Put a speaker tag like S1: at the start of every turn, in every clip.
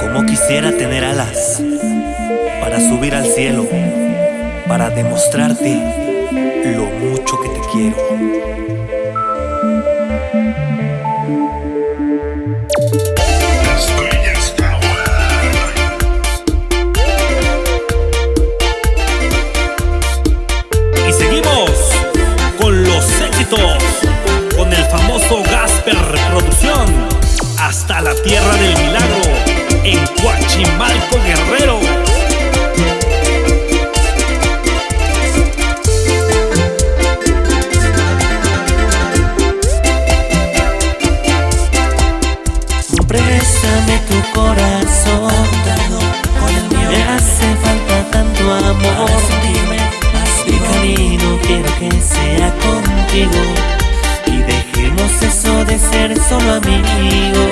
S1: Como quisiera tener alas para subir al cielo, para demostrarte lo mucho que te quiero.
S2: Hasta la tierra del milagro, en Coachimalco Guerrero.
S3: Préstame tu corazón, con el mío. Me hace falta tanto amor. Mi camino quiero que sea contigo y dejemos eso de ser solo amigos.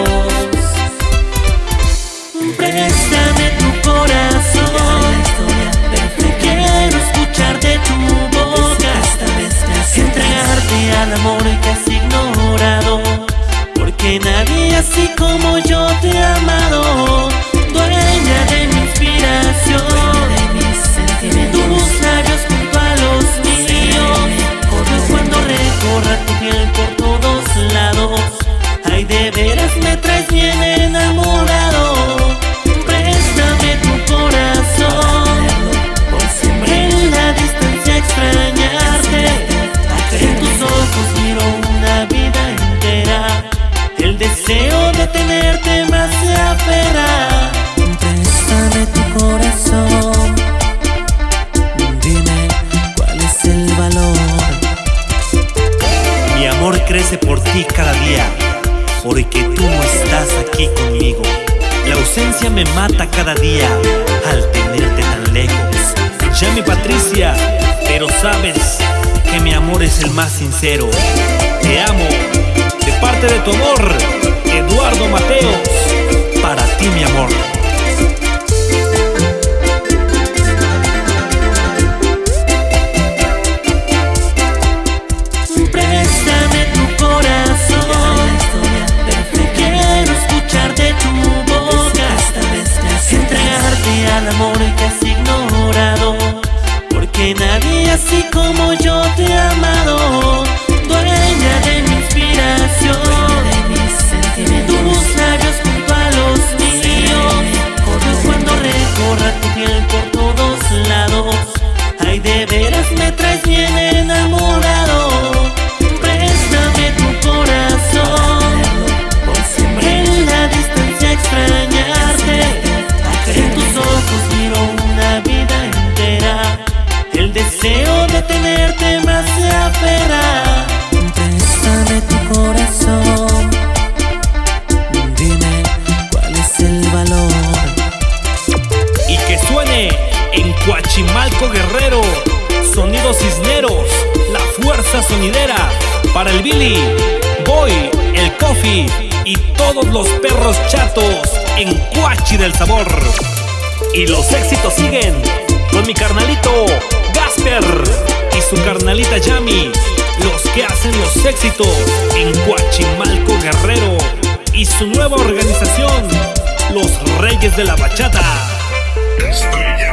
S3: Yo te he amado,
S1: Crece por ti cada día, porque tú no estás aquí conmigo. La ausencia me mata cada día al tenerte tan lejos.
S2: Ya mi Patricia, pero sabes que mi amor es el más sincero. Te amo, de parte de tu amor, Eduardo Mateos.
S1: Para ti, mi amor.
S2: Suene en Coachimalco Guerrero, Sonidos Cisneros, la fuerza sonidera para el Billy, Boy, el Coffee y todos los perros chatos en Coachi del Sabor. Y los éxitos siguen con mi carnalito Gasper y su carnalita Yami, los que hacen los éxitos en Coachimalco Guerrero y su nueva organización, los Reyes de la Bachata.
S4: Estrella.